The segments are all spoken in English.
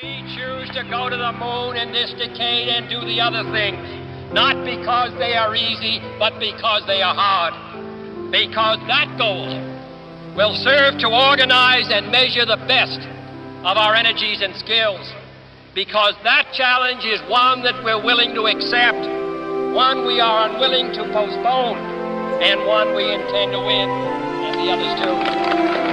We choose to go to the moon in this decade and do the other things, not because they are easy, but because they are hard. Because that goal will serve to organize and measure the best of our energies and skills. Because that challenge is one that we're willing to accept, one we are unwilling to postpone, and one we intend to win, and the others too.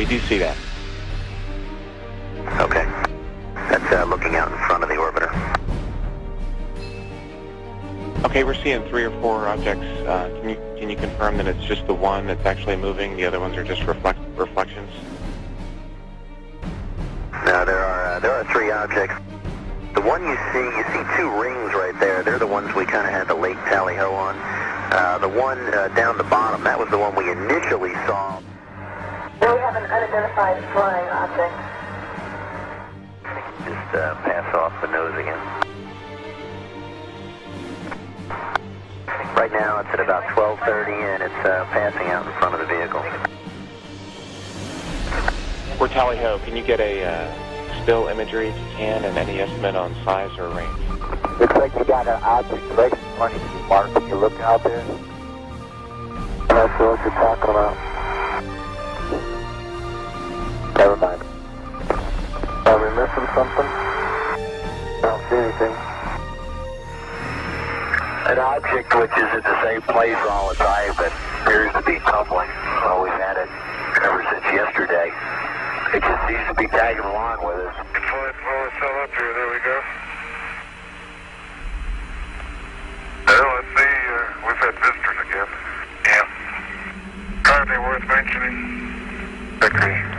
We do see that. Okay. That's uh, looking out in front of the orbiter. Okay, we're seeing three or four objects. Uh, can you can you confirm that it's just the one that's actually moving? The other ones are just reflect reflections. No, there are uh, there are three objects. The one you see, you see two rings right there. They're the ones we kind of had the late tally ho on. Uh, the one uh, down the bottom, that was the one we initially saw. Unidentified flying object. Just uh, pass off the nose again. Right now it's at about 1230 and it's uh, passing out in front of the vehicle. For Tally Ho, can you get a uh, still imagery if you can and any estimate on size or range? Looks like you got an object right in front of you, Mark. Can you look out there? Not sure what you're talking about. Never mind. Are we missing something? I don't see anything. An object which is at the same place all the time but appears to be tumbling. Well, we've had it ever since yesterday. It just seems to be tagging along with us. Flight four, still up here. There we go. Well, let's see. Uh, we've had visitors again. Yeah. Anything worth mentioning? Agree.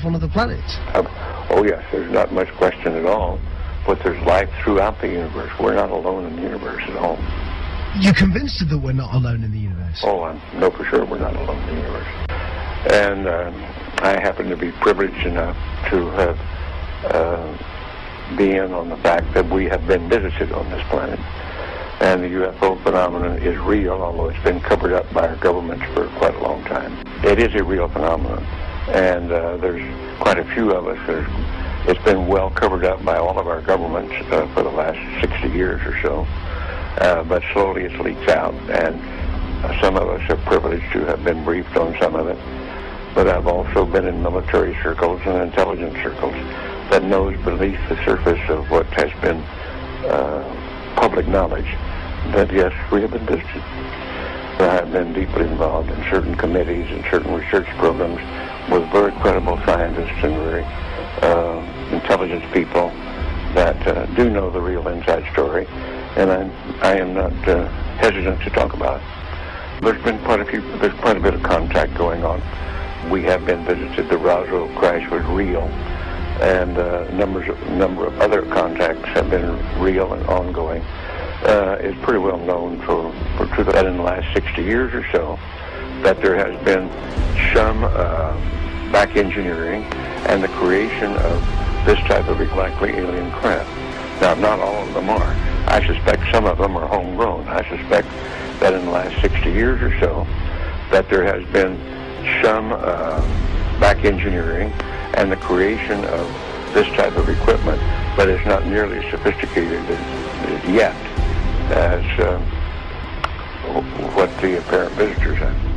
Life on other planets? Um, oh, yes, there's not much question at all. But there's life throughout the universe. We're not alone in the universe at all. You're convinced that we're not alone in the universe? Oh, I know for sure we're not alone in the universe. And uh, I happen to be privileged enough to have uh, been on the fact that we have been visited on this planet. And the UFO phenomenon is real, although it's been covered up by our governments for quite a long time. It is a real phenomenon and uh, there's quite a few of us. There's, it's been well covered up by all of our governments uh, for the last 60 years or so, uh, but slowly it leaks out, and some of us are privileged to have been briefed on some of it. But I've also been in military circles and intelligence circles that knows beneath the surface of what has been uh, public knowledge that yes, we have been visited. I have been deeply involved in certain committees and certain research programs with very credible scientists and very uh, intelligent people that uh, do know the real inside story, and I'm, I am not uh, hesitant to talk about it. There's been quite a few, there's quite a bit of contact going on. We have been visited. The Roswell crash was real, and uh, numbers number of other contacts have been real and ongoing. Uh, it's pretty well known for, for truth that in the last 60 years or so that there has been some uh, back engineering and the creation of this type of exactly alien craft. Now, not all of them are. I suspect some of them are homegrown. I suspect that in the last 60 years or so, that there has been some uh, back engineering and the creation of this type of equipment, but it's not nearly as sophisticated yet as uh, what the apparent visitors have.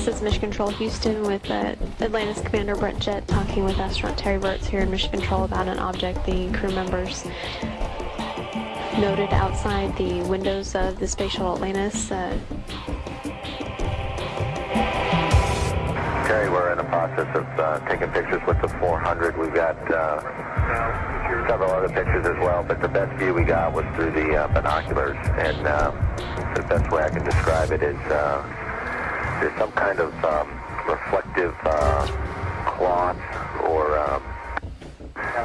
This is Mission Control Houston with uh, Atlantis Commander Brent Jett talking with astronaut Terry Virts here in Mission Control about an object the crew members noted outside the windows of the Space Shuttle Atlantis. Uh, Terry, we're in the process of uh, taking pictures with the 400. We've got uh, several other pictures as well, but the best view we got was through the uh, binoculars. And uh, the best way I can describe it is uh, there's some kind of um, reflective uh, cloth or um,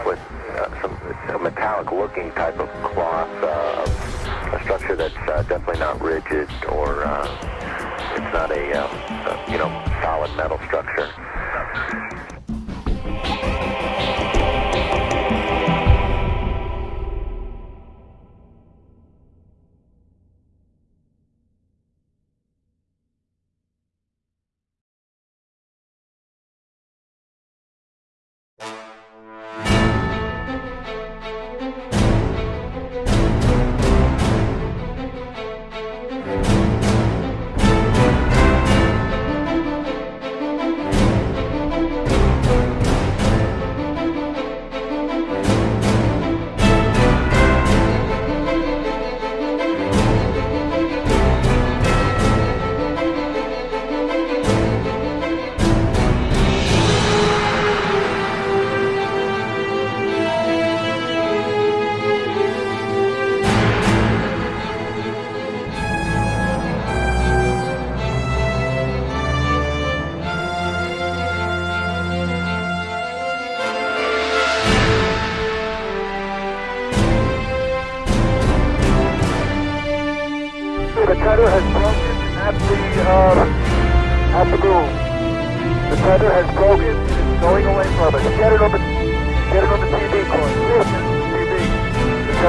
with uh, some a metallic-looking type of cloth, uh, a structure that's uh, definitely not rigid or uh, it's not a, uh, a you know solid metal structure.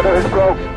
The tether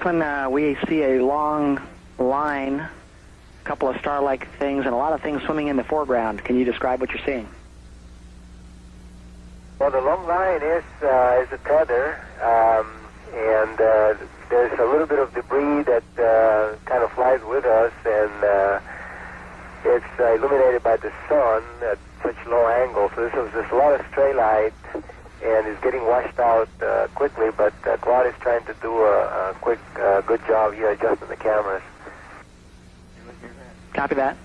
Franklin, uh, we see a long line, a couple of star-like things, and a lot of things swimming in the foreground. Can you describe what you're seeing? Well, the long line is uh, is a tether, um, and uh, there's a little bit of debris that uh, kind of flies with us, and uh, it's illuminated by the sun at such low angle. So this is a lot of stray light, and it's getting washed out uh, quickly. But uh, Claude is trying to do a, a quick, uh, good job here adjusting the cameras. Copy that.